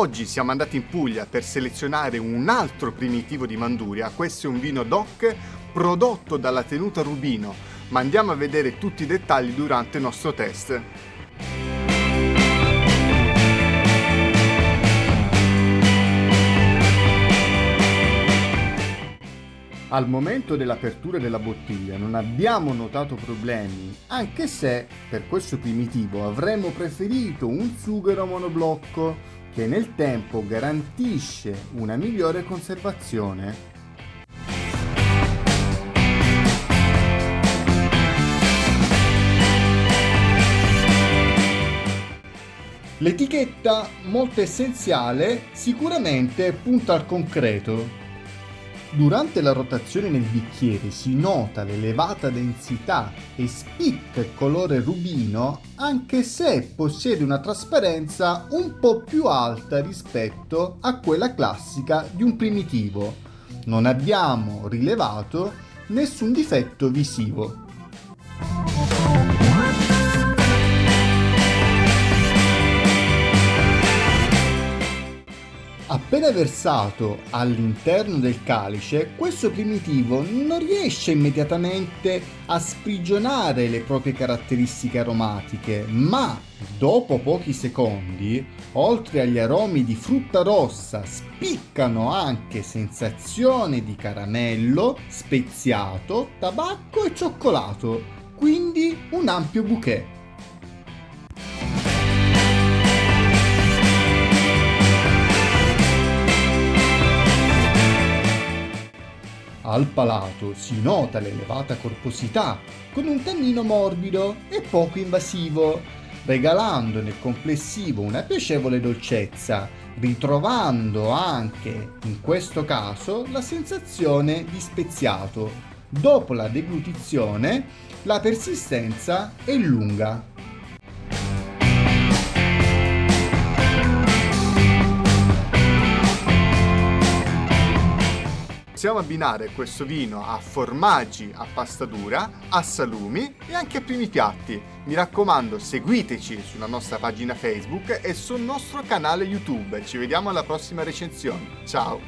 Oggi siamo andati in Puglia per selezionare un altro primitivo di Manduria, questo è un vino DOC prodotto dalla tenuta Rubino, ma andiamo a vedere tutti i dettagli durante il nostro test. Al momento dell'apertura della bottiglia non abbiamo notato problemi, anche se per questo primitivo avremmo preferito un sughero monoblocco che nel tempo garantisce una migliore conservazione. L'etichetta, molto essenziale, sicuramente punta al concreto, Durante la rotazione nel bicchiere si nota l'elevata densità e spicca il colore rubino anche se possiede una trasparenza un po' più alta rispetto a quella classica di un primitivo. Non abbiamo rilevato nessun difetto visivo. Appena versato all'interno del calice, questo primitivo non riesce immediatamente a sprigionare le proprie caratteristiche aromatiche, ma dopo pochi secondi, oltre agli aromi di frutta rossa, spiccano anche sensazione di caramello, speziato, tabacco e cioccolato, quindi un ampio bouquet. Al palato si nota l'elevata corposità, con un tannino morbido e poco invasivo, regalando nel complessivo una piacevole dolcezza, ritrovando anche, in questo caso, la sensazione di speziato. Dopo la deglutizione, la persistenza è lunga. Possiamo abbinare questo vino a formaggi a pasta dura, a salumi e anche a primi piatti. Mi raccomando seguiteci sulla nostra pagina Facebook e sul nostro canale YouTube. Ci vediamo alla prossima recensione. Ciao!